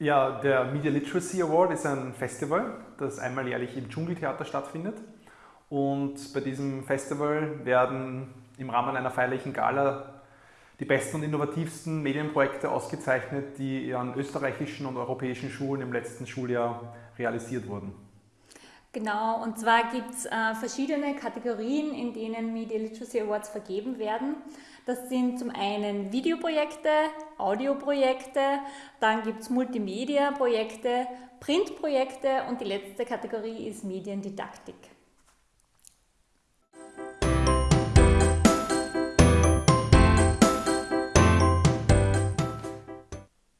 Ja, der Media Literacy Award ist ein Festival, das einmal jährlich im Dschungeltheater stattfindet. Und bei diesem Festival werden im Rahmen einer feierlichen Gala die besten und innovativsten Medienprojekte ausgezeichnet, die an österreichischen und europäischen Schulen im letzten Schuljahr realisiert wurden. Genau, und zwar gibt es äh, verschiedene Kategorien, in denen Media Literacy Awards vergeben werden. Das sind zum einen Videoprojekte, Audioprojekte, dann gibt es Multimedia-Projekte, Printprojekte und die letzte Kategorie ist Mediendidaktik.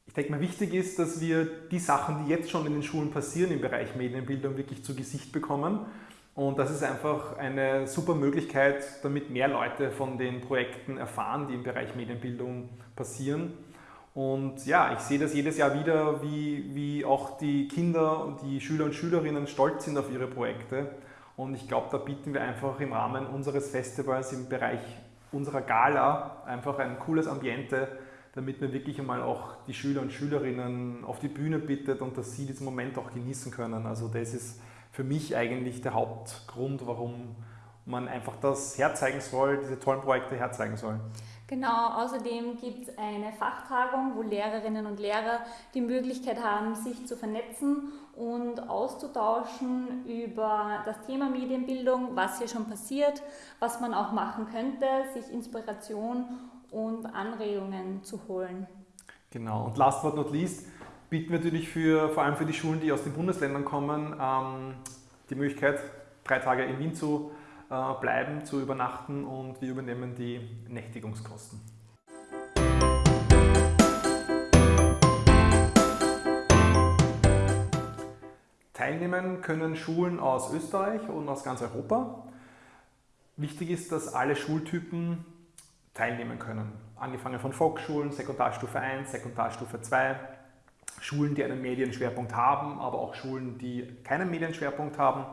Ich denke mal, wichtig ist, dass wir die Sachen, die jetzt schon in den Schulen passieren im Bereich Medienbildung, wirklich zu Gesicht bekommen. Und das ist einfach eine super Möglichkeit, damit mehr Leute von den Projekten erfahren, die im Bereich Medienbildung passieren. Und ja, ich sehe das jedes Jahr wieder, wie, wie auch die Kinder und die Schüler und Schülerinnen stolz sind auf ihre Projekte. Und ich glaube, da bieten wir einfach im Rahmen unseres Festivals im Bereich unserer Gala einfach ein cooles Ambiente, damit man wirklich einmal auch die Schüler und Schülerinnen auf die Bühne bittet und dass sie diesen Moment auch genießen können. Also das ist für mich eigentlich der Hauptgrund, warum man einfach das herzeigen soll, diese tollen Projekte herzeigen soll. Genau, außerdem gibt es eine Fachtagung, wo Lehrerinnen und Lehrer die Möglichkeit haben, sich zu vernetzen und auszutauschen über das Thema Medienbildung, was hier schon passiert, was man auch machen könnte, sich Inspiration und Anregungen zu holen. Genau, und last but not least bieten wir natürlich für, vor allem für die Schulen, die aus den Bundesländern kommen, ähm, die Möglichkeit, drei Tage in Wien zu äh, bleiben, zu übernachten und wir übernehmen die Nächtigungskosten. Teilnehmen können Schulen aus Österreich und aus ganz Europa. Wichtig ist, dass alle Schultypen teilnehmen können. Angefangen von Volksschulen, Sekundarstufe 1, Sekundarstufe 2, Schulen, die einen Medienschwerpunkt haben, aber auch Schulen, die keinen Medienschwerpunkt haben.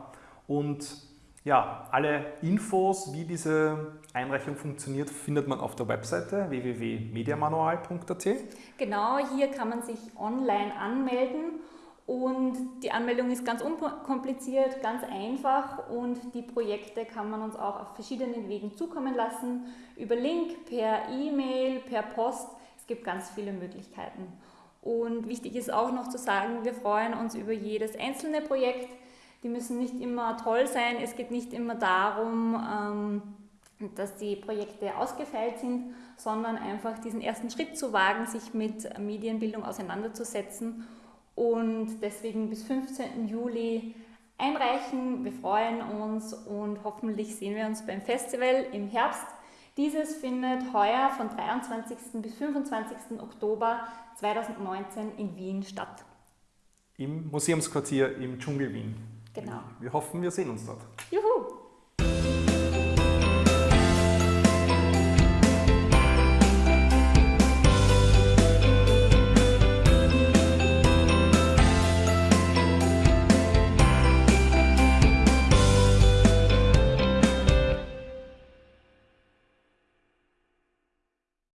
Und ja, alle Infos, wie diese Einreichung funktioniert, findet man auf der Webseite www.mediamanual.at. Genau, hier kann man sich online anmelden und die Anmeldung ist ganz unkompliziert, ganz einfach und die Projekte kann man uns auch auf verschiedenen Wegen zukommen lassen. Über Link, per E-Mail, per Post. Es gibt ganz viele Möglichkeiten. Und wichtig ist auch noch zu sagen, wir freuen uns über jedes einzelne Projekt. Die müssen nicht immer toll sein. Es geht nicht immer darum, ähm, dass die Projekte ausgefeilt sind, sondern einfach diesen ersten Schritt zu wagen, sich mit Medienbildung auseinanderzusetzen und deswegen bis 15. Juli einreichen. Wir freuen uns und hoffentlich sehen wir uns beim Festival im Herbst. Dieses findet heuer von 23. bis 25. Oktober 2019 in Wien statt. Im Museumsquartier im Dschungel Wien. Genau. Wir hoffen, wir sehen uns dort. Juhu!